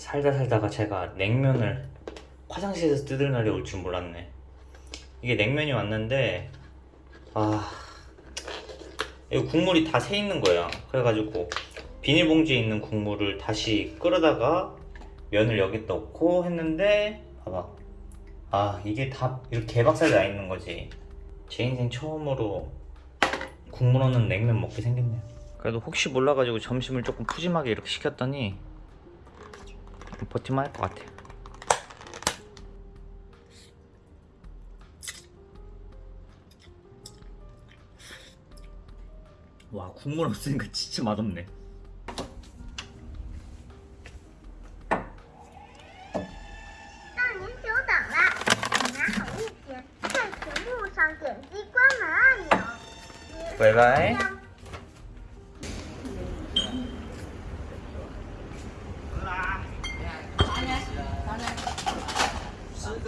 살다 살다가 제가 냉면을 화장실에서 뜯을 날이 올 줄 몰랐네. 이게 냉면이 왔는데 아 이거 국물이 다 새 있는 거야. 그래가지고 비닐봉지에 있는 국물을 다시 끓여다가 면을 여기 넣고 했는데 봐봐. 아 이게 다 이렇게 개박살 나 있는 거지. 제 인생 처음으로 국물 없는 냉면 먹게 생겼네요. 그래도 혹시 몰라가지고 점심을 조금 푸짐하게 이렇게 시켰더니 버티면 할것 같아요. 와 국물 없으니까 진짜 맛없네. 바이바이.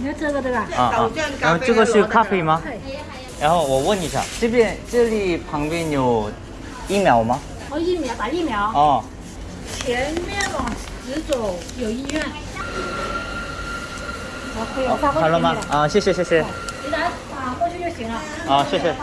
你要这个对吧？啊啊，然后这个是咖啡吗？然后我问一下，这边这里旁边有疫苗吗？哦，疫苗打疫苗，哦，前面往直走有医院。好，可以，我发过去给你好了吗？啊，谢谢谢谢，你打打过去就行了。啊谢谢。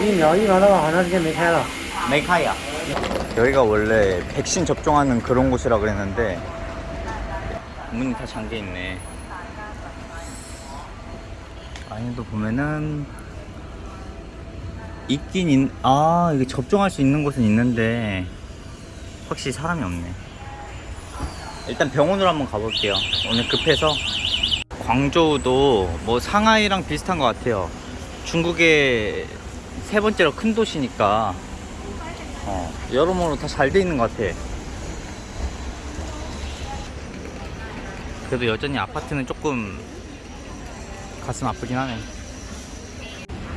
이 면이 많아 하나씩 메카야. 메카야. 여기가 원래 백신 접종하는 그런 곳이라 그랬는데 문이 다 잠겨 있네. 안에도 보면은 있긴 있... 아 이게 접종할 수 있는 곳은 있는데 확실히 사람이 없네. 일단 병원으로 한번 가볼게요. 오늘 급해서. 광저우도 뭐 상하이랑 비슷한 것 같아요. 중국에 세 번째로 큰 도시니까 어, 여러모로 다 잘 돼 있는 것 같아. 그래도 여전히 아파트는 조금 가슴 아프긴 하네.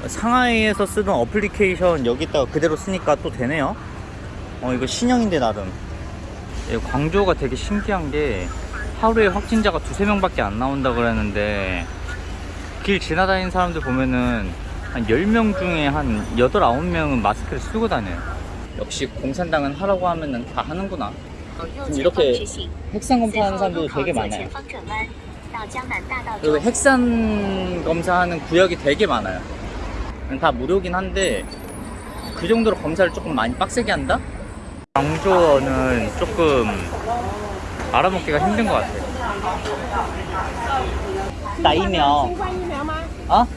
상하이에서 쓰던 어플리케이션 여기다가 그대로 쓰니까 또 되네요. 어, 이거 신형인데 나름. 예, 광저우가 되게 신기한 게 하루에 확진자가 두세 명 밖에 안 나온다 그랬는데 길 지나다니는 사람들 보면은 한 10명 중에 한 8, 9명은 마스크를 쓰고 다녀요. 역시 공산당은 하라고 하면 다 하는구나. 지금 이렇게 핵산 검사하는 사람도 되게 많아요. 그리고 핵산 검사하는 구역이 되게 많아요. 다 무료긴 한데 그 정도로 검사를 조금 많이 빡세게 한다? 광주어는 조금 알아먹기가 힘든 것 같아요. 나 이명 어?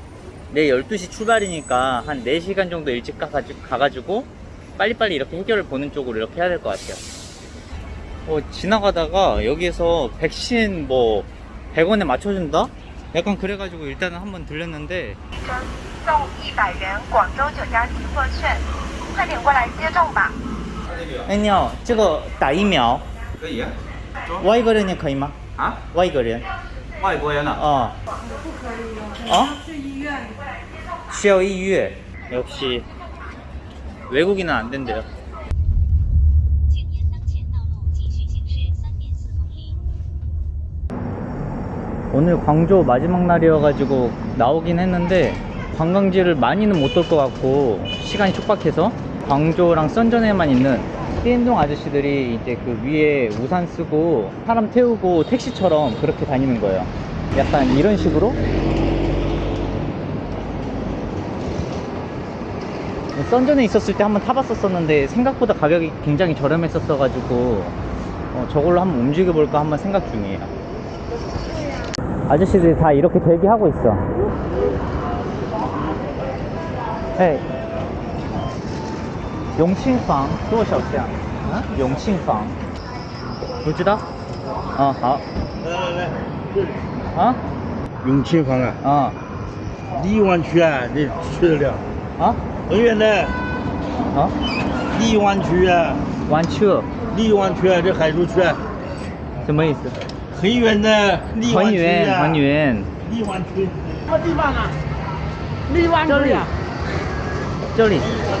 내일 12시 출발이니까 한 4시간 정도 일찍 가가지고, 가가지고 빨리빨리 이렇게 해결을 보는 쪽으로 이렇게 해야 될 것 같아요. 어, 지나가다가 여기에서 백신 뭐 100원에 맞춰준다? 약간 그래가지고 일단은 한번 들렸는데 送一百元广州酒家积分券，快点过来接种吧。 아니요, 这个打疫苗可以啊，外国人也可以吗?啊，外国人 外国人啊， 어. 어? 去医院。需要预约. 역시 외국인은 안 된대요. 请沿当前道路继续行驶三点四公里。 오늘 광주 마지막 날이어가지고 나오긴 했는데 관광지를 많이는 못 돌 것 같고 시간이 촉박해서 광주랑 선전에만 있는 띠엔동 아저씨들이 이제 그 위에 우산 쓰고 사람 태우고 택시처럼 그렇게 다니는 거예요. 약간 이런 식으로? 썬전에 있었을 때 한번 타봤었었는데 생각보다 가격이 굉장히 저렴했었어 가지고 어, 저걸로 한번 움직여 볼까 한번 생각 중이에요. 아저씨들이 다 이렇게 대기하고 있어. 헤 永庆坊多少钱？啊，永庆坊不知道。啊，好。来来来。啊？永庆坊啊？啊。荔湾区啊？你去得了？啊？很远的。啊？荔湾区啊？湾区？荔湾区啊？这海珠区啊？什么意思？很远的。很远，很远。荔湾区？什么地方啊？荔湾区啊？这里。这里。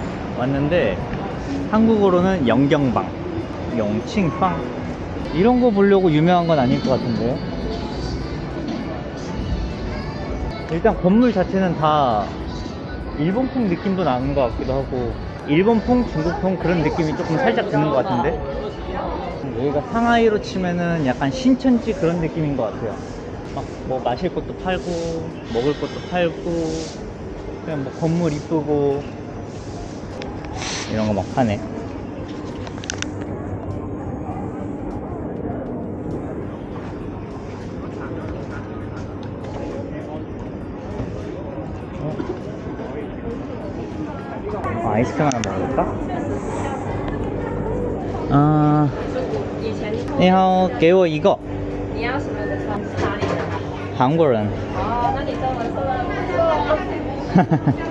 왔는데 한국어로는 영경방 영칭방 이런 거 보려고 유명한 건 아닐 것 같은데. 일단 건물 자체는 다 일본풍 느낌도 나는 것 같기도 하고 일본풍, 중국풍 그런 느낌이 조금 살짝 드는 것 같은데? 여기가 상하이로 치면은 약간 신천지 그런 느낌인 것 같아요. 막 뭐 마실 것도 팔고 먹을 것도 팔고 그냥 뭐 건물 이쁘고 이런 거 막 파네 아, 아이스크림 하나 먹을까? 아, 你好，给我一个你要什么的窗？是哪里的？韩国人。哦，那你中文说的不错。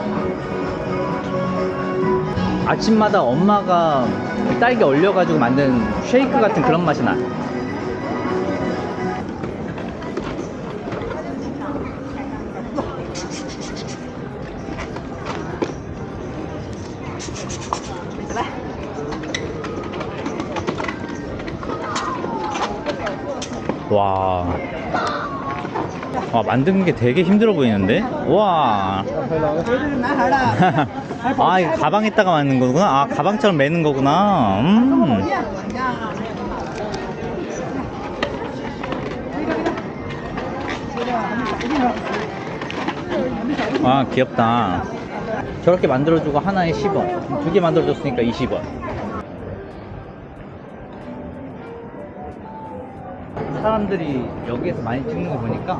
아침마다 엄마가 딸기 얼려가지고 만든 쉐이크 같은 그런 맛이 나. 와. 와, 만드는 게 되게 힘들어 보이는데? 와. 아, 이거 가방에다가 만든 거구나? 아, 가방처럼 매는 거구나. 음. 아, 귀엽다. 저렇게 만들어주고 하나에 10원. 두 개 만들어줬으니까 20원. 사람들이 여기에서 많이 찍는 거 보니까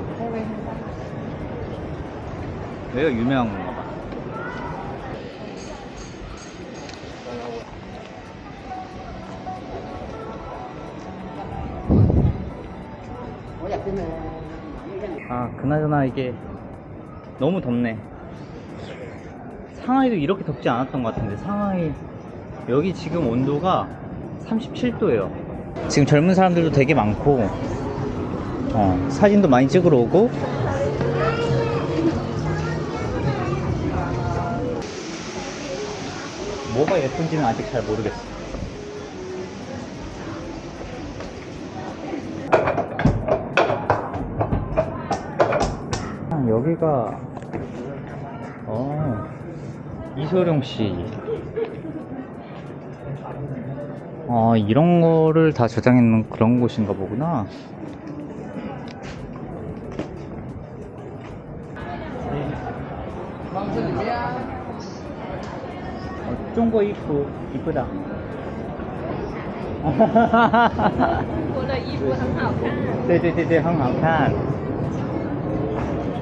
여기가 유명한 건 아, 그나저나 이게 너무 덥네. 상하이도 이렇게 덥지 않았던 것 같은데, 상하이, 여기 지금 온도가 37도예요. 지금 젊은 사람들도 되게 많고, 어, 사진도 많이 찍으러 오고, 뭐가 예쁜지는 아직 잘 모르겠어. 여기가 어 이소룡 씨. 아 이런 거를 다 저장했는 그런 곳인가 보구나. 어, 중국 이쁘 이쁘다. 我的衣服很好看。 네네네네 항상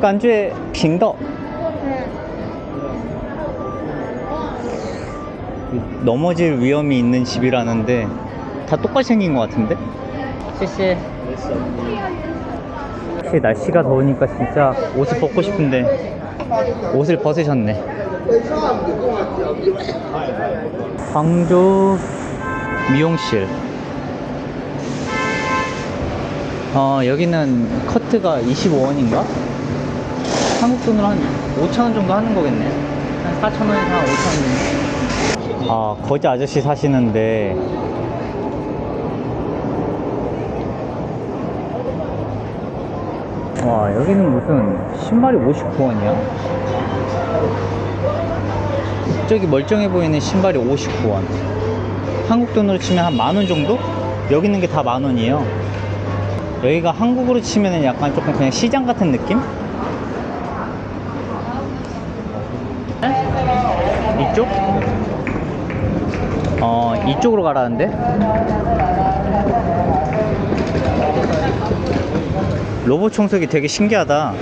感觉平道 넘어질 위험이 있는 집이라는데 다 똑같이 생긴 것 같은데? 씨씨 혹시 날씨가 더우니까 진짜 옷을 벗고 싶은데 옷을 벗으셨네 광주 미용실 어 여기는 커트가 25원인가? 한국 돈으로 한 5천원 정도 하는 거겠네. 한 4천원에서 한 5천원 아 거지 아저씨 사시는데. 와 여기는 무슨 신발이 59원이야? 저기 멀쩡해 보이는 신발이 59원. 한국 돈으로 치면 한 만 원 정도? 여기 있는 게 다 만 원이에요. 여기가 한국으로 치면은 약간 조금 그냥 시장 같은 느낌? 이쪽? 어 이쪽으로 가라는데? 로봇 청소기 되게 신기하다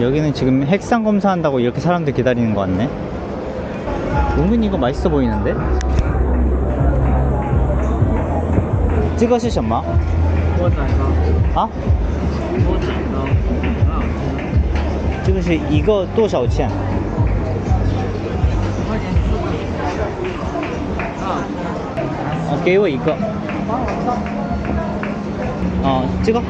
여기는 지금 핵산 검사한다고 이렇게 사람들 기다리는 것 같네 은근히 이거 맛있어 보이는데? 찍어시 什么?啊?这个是一个多少钱?哦，给我一个。哦，这个。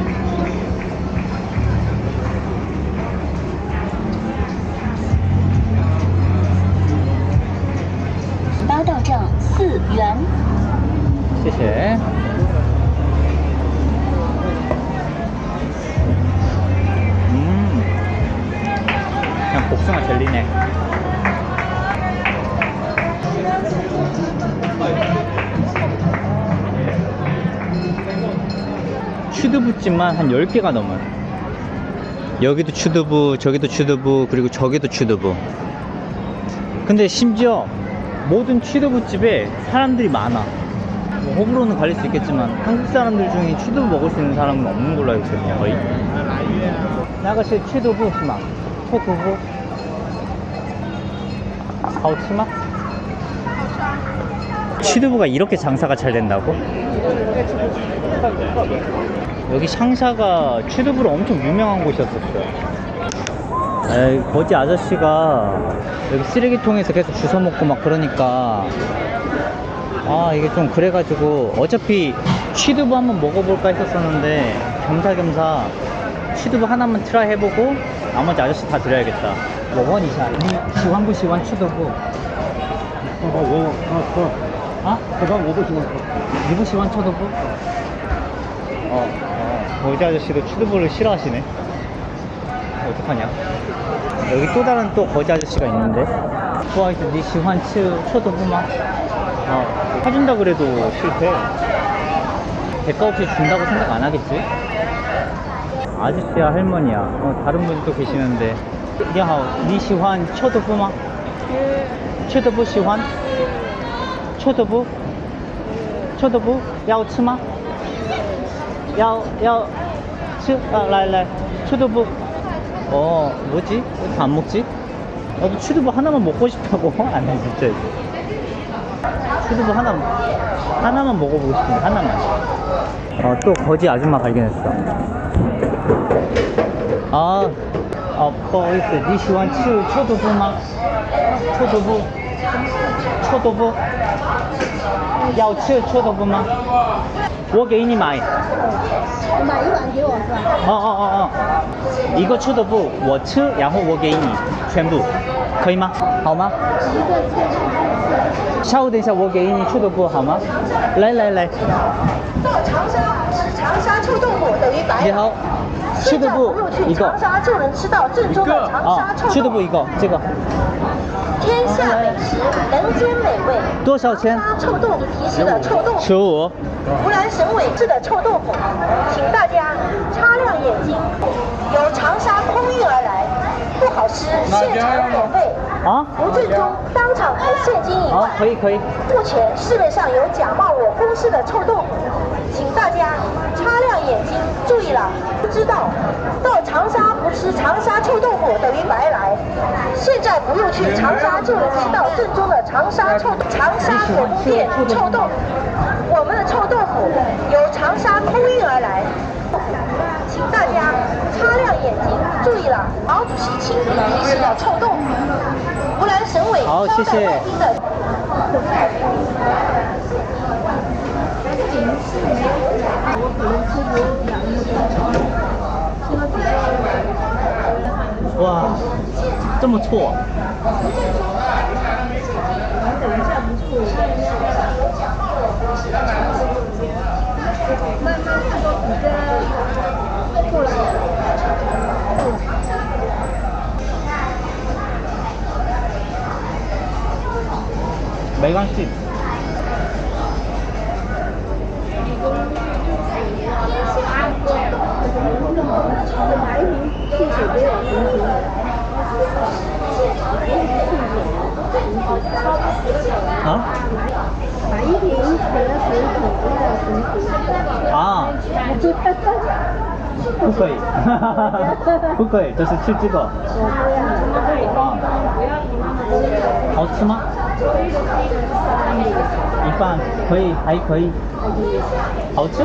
닭만 한 10개가 넘어요. 여기도 추두부 저기도 추두부 그리고 저기도 추두부. 근데 심지어 모든 취두부집에 사람들이 많아. 뭐 호불호는 갈릴 수 있겠지만 한국 사람들 중에 취두부 먹을 수 있는 사람은 없는 걸로 알고 있거든요 거의. 나가시 취두부 스마 토두부 아우치마? 취두부가 이렇게 장사가 잘 된다고? 여기 상사가 취두부로 엄청 유명한 곳이었었어요. 에이, 거지 아저씨가 여기 쓰레기통에서 계속 주워먹고 막 그러니까. 아 이게 좀 그래가지고 어차피 취두부 한번 먹어볼까 했었었는데 겸사겸사 취두부 하나만 try 해보고 나머지 아저씨 다 드려야겠다. 我问一下 喜欢不喜欢 취두부. 어어어어. 아? 그거 5부 시완 5부 시완 쳐두부? 어. 어? 거지 아저씨도 추드볼을 싫어하시네 어떡하냐 여기 또 다른 또 거지 아저씨가 있는데 좋아해서 니시 환츠 초도구만 어, 사준다 그래도 실패 대가 없이 준다고 생각 안 하겠지? 아저씨야 할머니야 어, 다른 분도 계시는데 야하오 니시환 초도부마? 초도부 시환? 초도부? 초도부? 야오츠마? 要要吃? 아, 来来 초두부 어 뭐지? 왜 이렇게 안 먹지? 나도 추두부 하나만 먹고 싶다고 아니 진짜 추두부 하나 하나만 먹어보고 싶은데 하나만 어 또 거지 아줌마 발견했어 아 어, 不好意思你喜欢吃臭豆腐吗臭豆腐臭豆腐要吃臭豆腐吗 我给你买买一碗给我是吧？哦哦哦哦，一个臭豆腐我吃，然后我给你全部。可以吗？好吗？下午等一下我给你臭豆腐好吗？来来来，到长沙吃长沙臭豆腐等于白来。你好，臭豆腐一个长沙就能吃到正宗的长沙啊，臭豆腐。臭豆腐一个，这个天下美食，人间美味。多少钱？臭豆腐提示的臭豆腐，十五。湖南省委制的臭豆腐，请大家擦亮眼睛，由长沙空运而来，不好吃，现场免费。啊？不正宗，当场赔现金一好万。，可以可以。目前市面上有假冒我公司的臭豆腐，请大家擦亮眼睛，注意了，不知道到长沙不吃长沙臭豆腐等于白来。现在不用去长沙就能吃到正宗的长沙臭长沙火锅店臭豆腐。我们的臭豆腐由长沙空运而来。请大家擦亮眼睛，注意了，毛主席亲笔提示的臭豆腐，湖南省委招待外宾的。哇，这么错！没关系。啊？买一瓶可乐水啊？不可以，不可以，就是吃这个。啊，好吃吗？一半可以，还可以。好吃？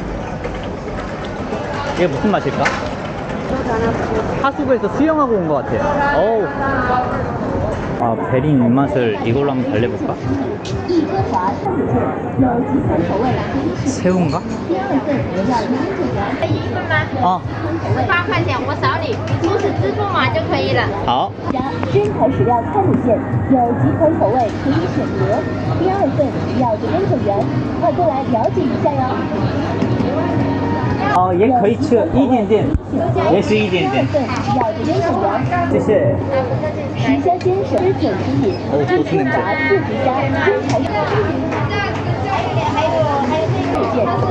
이게 무슨 맛일까? 하수구에서 수영하고 온 것 같아. 어우. 아, 베린 입맛을 이걸로 한번 달래볼까? 새우인가? 一份吗？ 어, 十八块钱，我扫你，你出示支付码就可以了。 아, 真材实料餐卤店有几款口味可以选择，第二份要着跟着员，快过来了解一下哟。 어, 얘 거의 치一点点，也是一点点。第二份要着跟着员，谢谢。十香先生之酒之饮，哦都是那个中华四十家真材实料。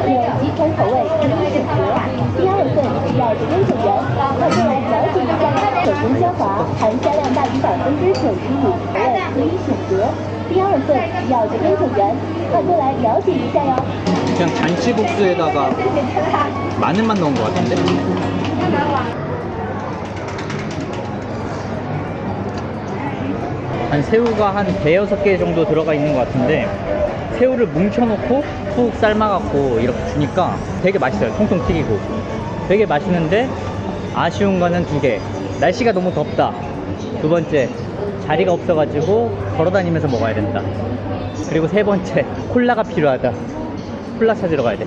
店有几款口味可以选择，第二份要着跟着员，快过来了解一下哟。手工消滑，含虾量大于百分之九十五，口味可以选择，第二份要着跟着员，快过来了解一下哟。 그냥 잔치국수에다가 마늘만 넣은 것 같은데? 한 새우가 한 대여섯 개 정도 들어가 있는 것 같은데 새우를 뭉쳐놓고 푹 삶아갖고 이렇게 주니까 되게 맛있어요. 통통 튀기고. 되게 맛있는데 아쉬운 거는 두 개. 날씨가 너무 덥다. 두 번째 자리가 없어가지고 걸어다니면서 먹어야 된다. 그리고 세 번째 콜라가 필요하다. 콜라 찾으러 가야 돼.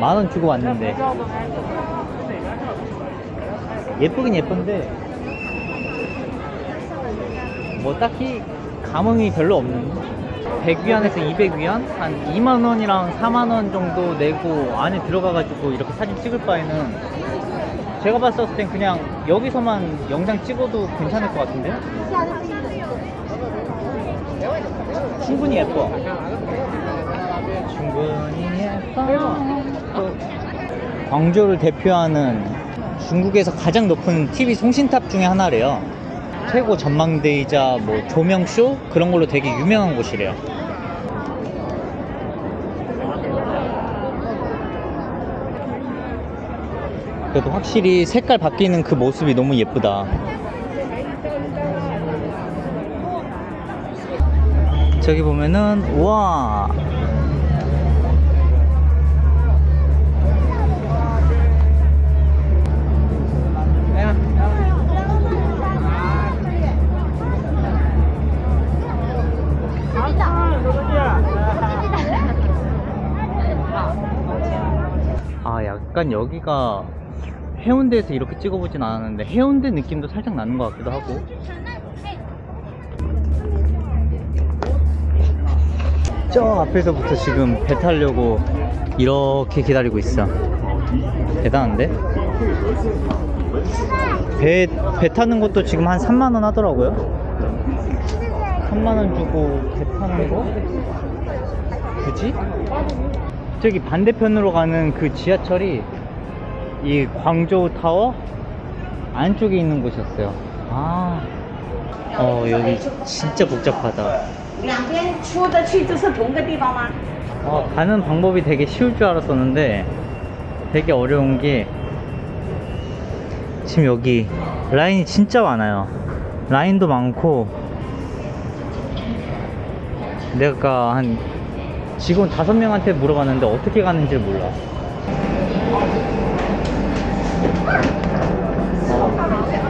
만 원 주고 왔는데. 예쁘긴 예쁜데, 뭐 딱히 감흥이 별로 없는. 100위안에서 200위안? 한 2만원이랑 4만원 정도 내고 안에 들어가가지고 이렇게 사진 찍을 바에는 제가 봤을 땐 그냥 여기서만 영상 찍어도 괜찮을 것 같은데요? 충분히 예뻐. 충분히 예뻐. 또 광저우를 대표하는 중국에서 가장 높은 TV 송신탑 중에 하나래요. 최고 전망대이자 뭐 조명쇼 그런 걸로 되게 유명한 곳이래요. 그래도 확실히 색깔 바뀌는 그 모습이 너무 예쁘다. 저기 보면은 우와 약간 여기가 해운대에서 이렇게 찍어보진 않았는데 해운대 느낌도 살짝 나는 것 같기도 하고 저 앞에서부터 지금 배 타려고 이렇게 기다리고 있어 대단한데? 배, 배 타는 것도 지금 한 3만원 하더라고요 3만원 주고 배 타는 거? 굳이? 저기 반대편으로 가는 그 지하철이 이 광저우 타워 안쪽에 있는 곳이었어요. 아, 어 여기 진짜 복잡하다. 어, 가는 방법이 되게 쉬울 줄 알았었는데 되게 어려운 게 지금 여기 라인이 진짜 많아요. 라인도 많고 내가 한 직원 다섯 명한테 물어봤는데 어떻게 가는지 몰라.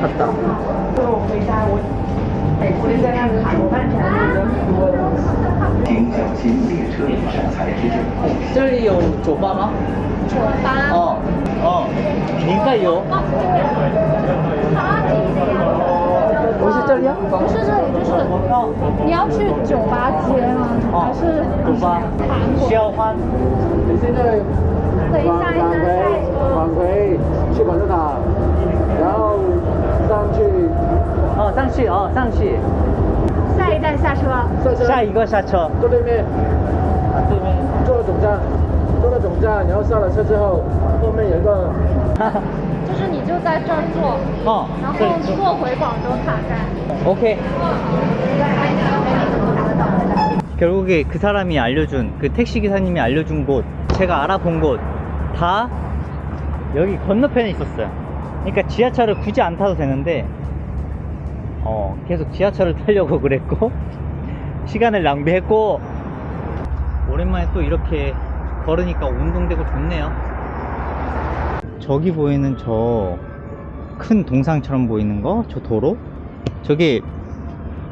갔다. 这里有酒吧吗？酒吧。哦哦，应该有。 不是这里就是你要去酒吧街吗？还是酒吧韩国？需要换。你现在等一下，一下下车。返回去广州塔，然后上去哦，上去哦，上去。下一站下车。下车，下一个下车。坐对面，啊，对面。坐了总站，坐了总站，然后下了车之后，后面有一个就是你就在这儿坐，哦，然后这里坐坐回广州塔站。 오케이. 결국에 그 사람이 알려준 그 택시 기사님이 알려준 곳 제가 알아본 곳 다 여기 건너편에 있었어요. 그러니까 지하철을 굳이 안 타도 되는데 어 계속 지하철을 타려고 그랬고 시간을 낭비했고 오랜만에 또 이렇게 걸으니까 운동되고 좋네요. 저기 보이는 저 큰 동상처럼 보이는 거, 저 도로? 저게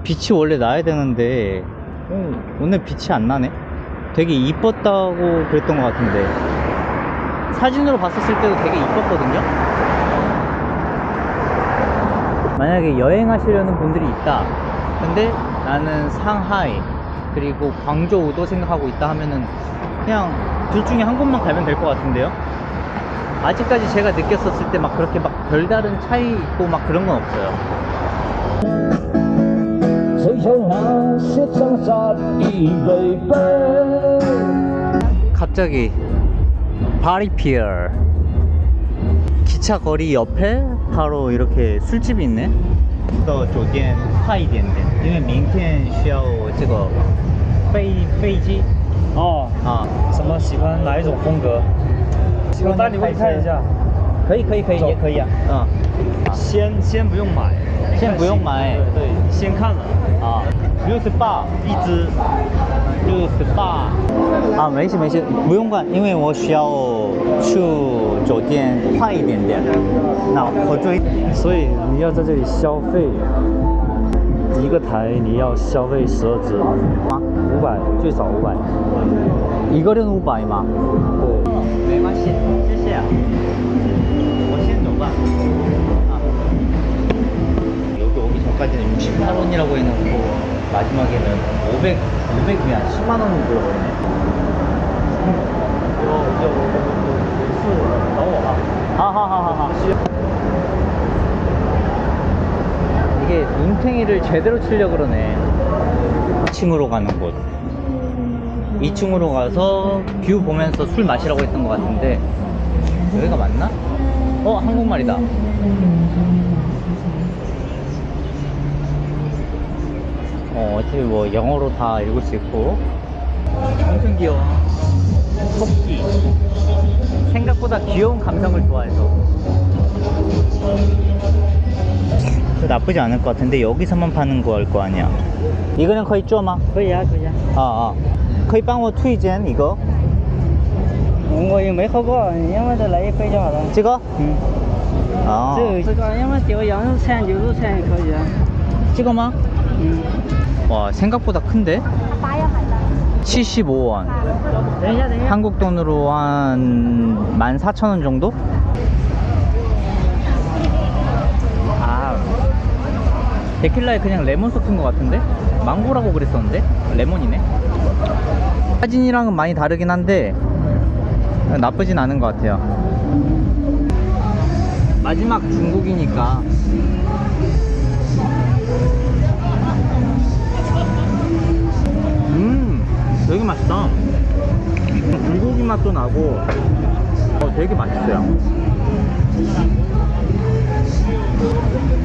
빛이 원래 나야 되는데 어, 오늘 빛이 안 나네. 되게 이뻤다고 그랬던 것 같은데 사진으로 봤었을 때도 되게 이뻤거든요. 만약에 여행하시려는 분들이 있다. 근데 나는 상하이 그리고 광저우도 생각하고 있다 하면은 그냥 둘 중에 한 곳만 가면 될 것 같은데요. 아직까지 제가 느꼈었을 때 막 그렇게 막 별다른 차이 있고 막 그런 건 없어요. 갑자기 파리피어 기차 거리 옆에 바로 이렇게 술집이 있네. 到酒店快一点点，因为明天需要这个飞飞机 哦，啊。什么喜欢哪一种风格？我带你们看一下。可以可以可以，也可以啊。嗯。先先不用买，先不用买对对，先看了啊，六十八一只，六十八啊，没事没事，不用管，因为我需要去酒店快一点点。那我追所以你要在这里消费，一个台你要消费十二只，吗？五百最少五百。 이거는 우바이마. 对，没关系，谢谢啊。我先走吧。아. 여기 오기 전까지는 68원이라고 해놓고 마지막에는 500, 500위안 10만 원을 불러버리네. 是找我吧。 하하하하. 이게 눈탱이를 제대로 치려 그러네. 2층으로 가는 곳. 2층으로 가서 view 보면서 술 마시라고 했던 것 같은데 여기가 맞나? 어 한국말이다. 어 어차피 뭐 영어로 다 읽을 수 있고 엄청 귀여워. 토끼. 생각보다 귀여운 감성을 좋아해서 그래서 나쁘지 않을 것 같은데 여기서만 파는 거일 거 아니야 이거는 거의 쪼마? 거의야 거의야 아, 아. 거의 빵워 투이젠 이거? 이거 이거 매 커버 이거 라이 페이지 마라 찍어? 응 아. 찍어 마? 응. 와 생각보다 큰데? 75원 한국 돈으로 한 14,000원 정도? 데킬라에 그냥 레몬 섞은 것 같은데? 망고라고 그랬었는데? 레몬이네? 사진이랑은 많이 다르긴 한데 나쁘진 않은 것 같아요. 마지막 중국이니까. 음 되게 맛있다. 불고기 맛도 나고 어, 되게 맛있어요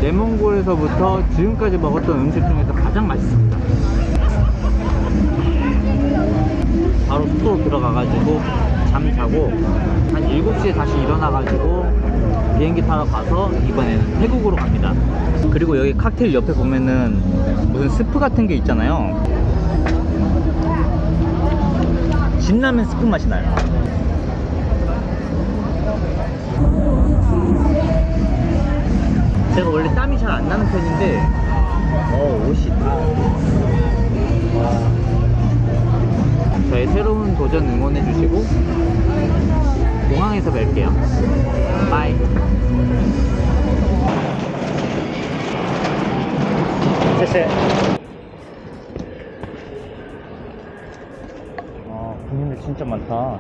내몽골에서부터 지금까지 먹었던 음식 중에서 가장 맛있습니다. 바로 숙소로 들어가가지고 잠 자고 한 7시에 다시 일어나가지고 비행기 타러 가서 이번에는 태국으로 갑니다. 그리고 여기 칵테일 옆에 보면은 무슨 스프 같은 게 있잖아요. 진라면 스프 맛이 나요 제가 원래 땀이 잘 안 나는 편인데 어 옷이. 저의 새로운 도전 응원해 주시고 공항에서 뵐게요. 바이. 쎄쎄 아 군인들 진짜 많다